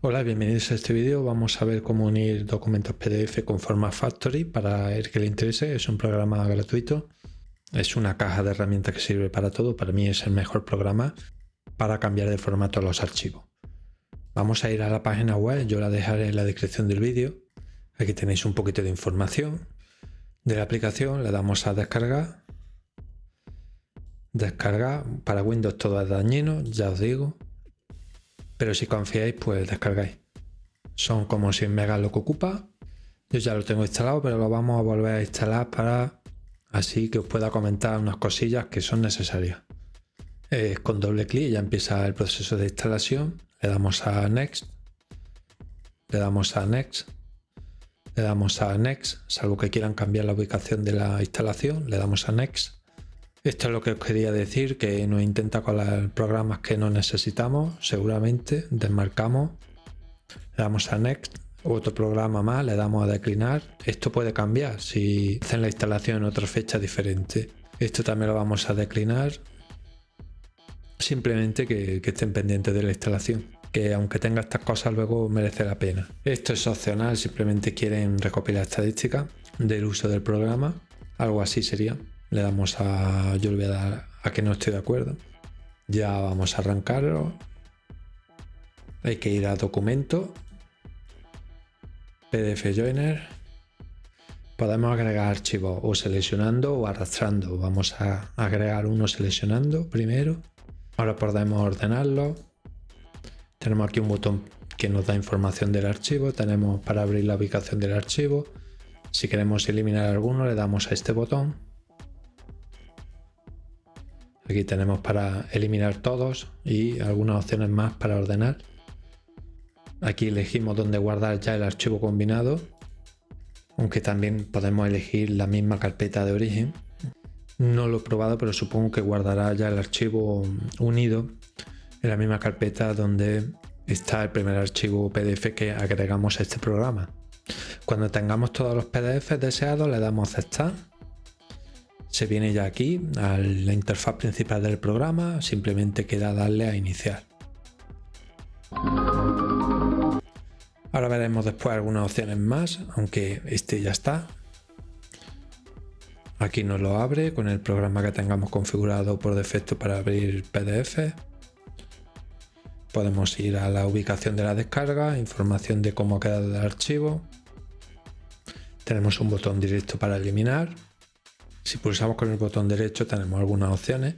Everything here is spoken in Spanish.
Hola, bienvenidos a este vídeo. Vamos a ver cómo unir documentos PDF con Format Factory para el que le interese. Es un programa gratuito. Es una caja de herramientas que sirve para todo. Para mí es el mejor programa para cambiar de formato los archivos. Vamos a ir a la página web. Yo la dejaré en la descripción del vídeo. Aquí tenéis un poquito de información de la aplicación. Le damos a descargar. Descargar. Para Windows todo es dañino, ya os digo pero si confiáis pues descargáis. Son como 100 megas lo que ocupa. Yo ya lo tengo instalado, pero lo vamos a volver a instalar para así que os pueda comentar unas cosillas que son necesarias. con doble clic ya empieza el proceso de instalación. Le damos a Next. Le damos a Next. Le damos a Next, salvo que quieran cambiar la ubicación de la instalación. Le damos a Next. Esto es lo que os quería decir, que nos intenta colar programas que no necesitamos, seguramente, desmarcamos, le damos a Next, otro programa más, le damos a declinar. Esto puede cambiar si hacen la instalación en otra fecha diferente. Esto también lo vamos a declinar, simplemente que, estén pendientes de la instalación que aunque tenga estas cosas luego merece la pena. Esto es opcional, simplemente quieren recopilar estadísticas del uso del programa, algo así sería le damos a yo le voy a dar a que no estoy de acuerdo. Ya vamos a arrancarlo. Hay que ir a documento pdf joiner. Podemos agregar archivos o seleccionando o arrastrando. Vamos a agregar uno seleccionando primero. Ahora podemos ordenarlo. Tenemos aquí un botón que nos da información del archivo. Tenemos para abrir la ubicación del archivo. Si queremos eliminar alguno le damos a este botón Aquí tenemos para eliminar todos y algunas opciones más para ordenar. Aquí elegimos dónde guardar ya el archivo combinado, aunque también podemos elegir la misma carpeta de origen. No lo he probado, pero supongo que guardará ya el archivo unido en la misma carpeta donde está el primer archivo PDF que agregamos a este programa. Cuando tengamos todos los PDFs deseados le damos a aceptar se viene ya aquí a la interfaz principal del programa, simplemente queda darle a iniciar. Ahora veremos después algunas opciones más, aunque este ya está. Aquí nos lo abre con el programa que tengamos configurado por defecto para abrir PDF. Podemos ir a la ubicación de la descarga, información de cómo ha quedado el archivo. Tenemos un botón directo para eliminar si pulsamos con el botón derecho tenemos algunas opciones.